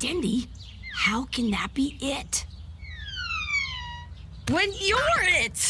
Dendy, how can that be it? When you're it!